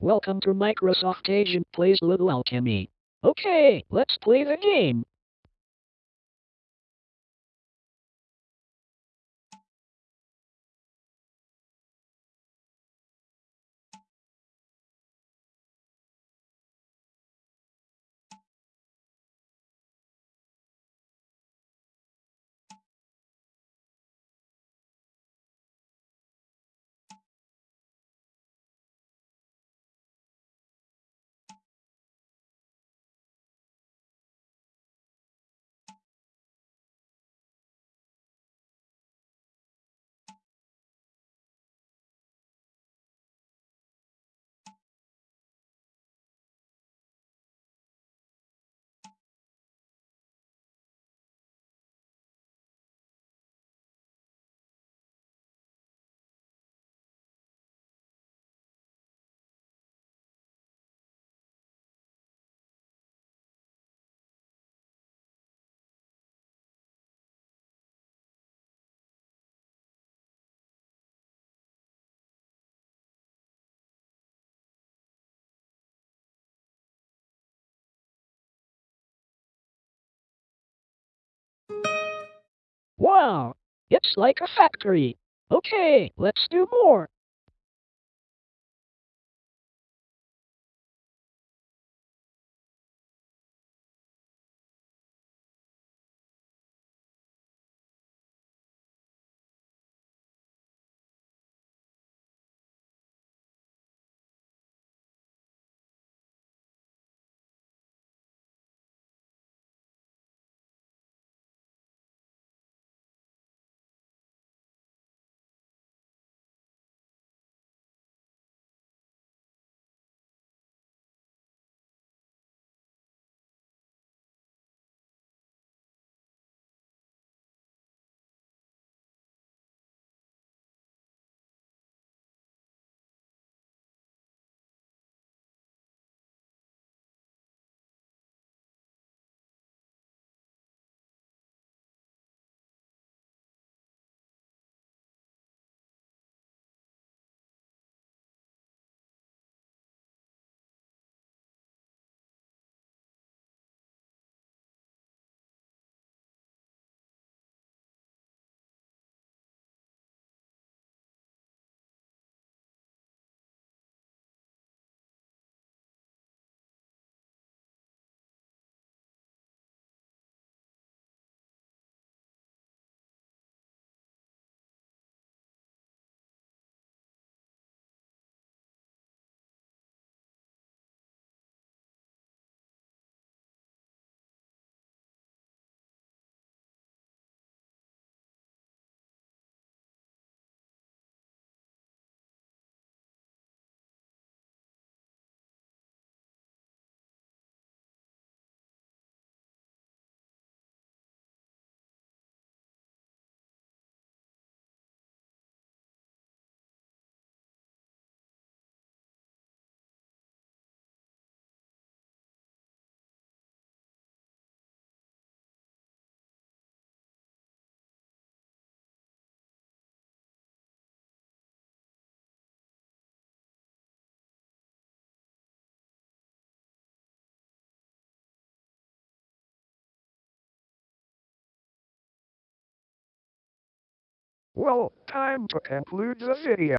Welcome to Microsoft Agent Plays Little Alchemy. Okay, let's play the game. Wow, it's like a factory. Okay, let's do more. Well, time to conclude the video.